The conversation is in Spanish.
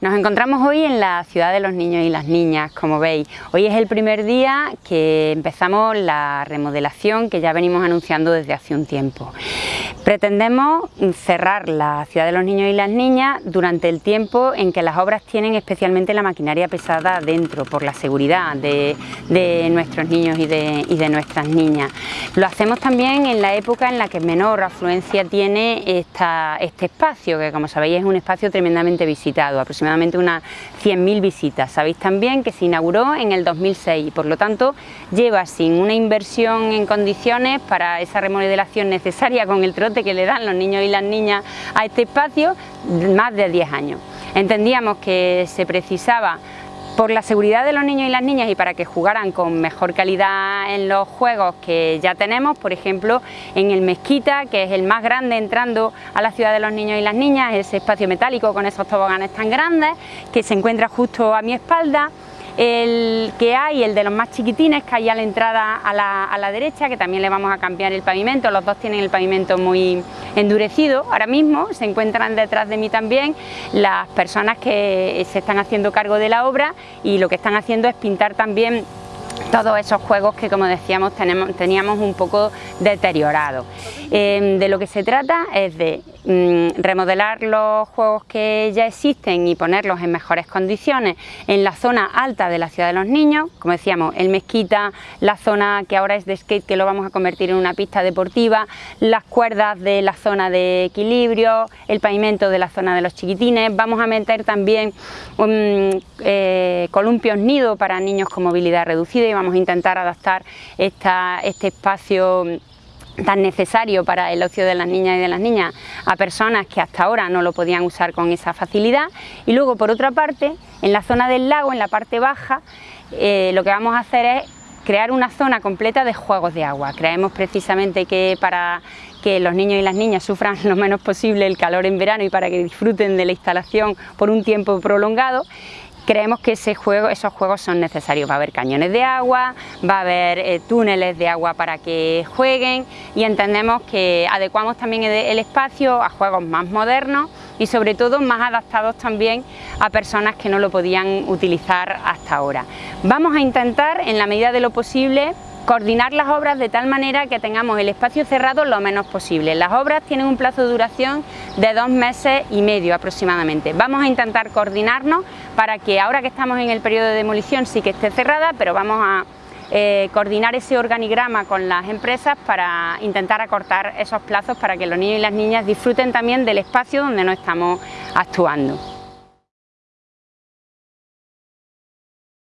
Nos encontramos hoy en la ciudad de los niños y las niñas, como veis. Hoy es el primer día que empezamos la remodelación que ya venimos anunciando desde hace un tiempo. Pretendemos cerrar la ciudad de los niños y las niñas durante el tiempo en que las obras tienen especialmente la maquinaria pesada dentro, por la seguridad de, nuestros niños y de, nuestras niñas. Lo hacemos también en la época en la que menor afluencia tiene esta, este espacio, que como sabéis es un espacio tremendamente visitado, aproximadamente unas 100.000 visitas. Sabéis también que se inauguró en el 2006 y por lo tanto lleva sin una inversión en condiciones para esa remodelación necesaria con el trote que le dan los niños y las niñas a este espacio más de 10 años. Entendíamos que se precisaba por la seguridad de los niños y las niñas y para que jugaran con mejor calidad en los juegos que ya tenemos, por ejemplo en el Mezquita, que es el más grande entrando a la ciudad de los niños y las niñas, ese espacio metálico con esos toboganes tan grandes que se encuentra justo a mi espalda, el que hay, el de los más chiquitines, que hay a la entrada a la, a la, derecha, que también le vamos a cambiar el pavimento, los dos tienen el pavimento muy endurecido. Ahora mismo se encuentran detrás de mí también las personas que se están haciendo cargo de la obra y lo que están haciendo es pintar también todos esos juegos que como decíamos teníamos un poco deteriorados. Em, de lo que se trata es de mm, remodelar los juegos que ya existen y ponerlos en mejores condiciones en la zona alta de la ciudad de los niños, como decíamos, el Mezquita, la zona que ahora es de skate que lo vamos a convertir en una pista deportiva, las cuerdas de la zona de equilibrio, el pavimento de la zona de los chiquitines, vamos a meter también um, eh, columpios nido para niños con movilidad reducida vamos a intentar adaptar este espacio tan necesario para el ocio de las niñas y de las niñas a personas que hasta ahora no lo podían usar con esa facilidad y luego por otra parte en la zona del lago, en la parte baja, eh, lo que vamos a hacer es crear una zona completa de juegos de agua. Creemos precisamente que para que los niños y las niñas sufran lo menos posible el calor en verano y para que disfruten de la instalación por un tiempo prolongado, creemos que esos juegos son necesarios. Va a haber cañones de agua, va a haber eh, túneles de agua para que jueguen y entendemos que adecuamos también el espacio a juegos más modernos y sobre todo más adaptados también a personas que no lo podían utilizar hasta ahora. Vamos a intentar en la medida de lo posible coordinar las obras de tal manera que tengamos el espacio cerrado lo menos posible. Las obras tienen un plazo de duración de dos meses y medio aproximadamente. Vamos a intentar coordinarnos para que ahora que estamos en el periodo de demolición sí que esté cerrada, pero vamos a eh, coordinar ese organigrama con las empresas para intentar acortar esos plazos para que los niños y las niñas disfruten también del espacio donde no estamos actuando.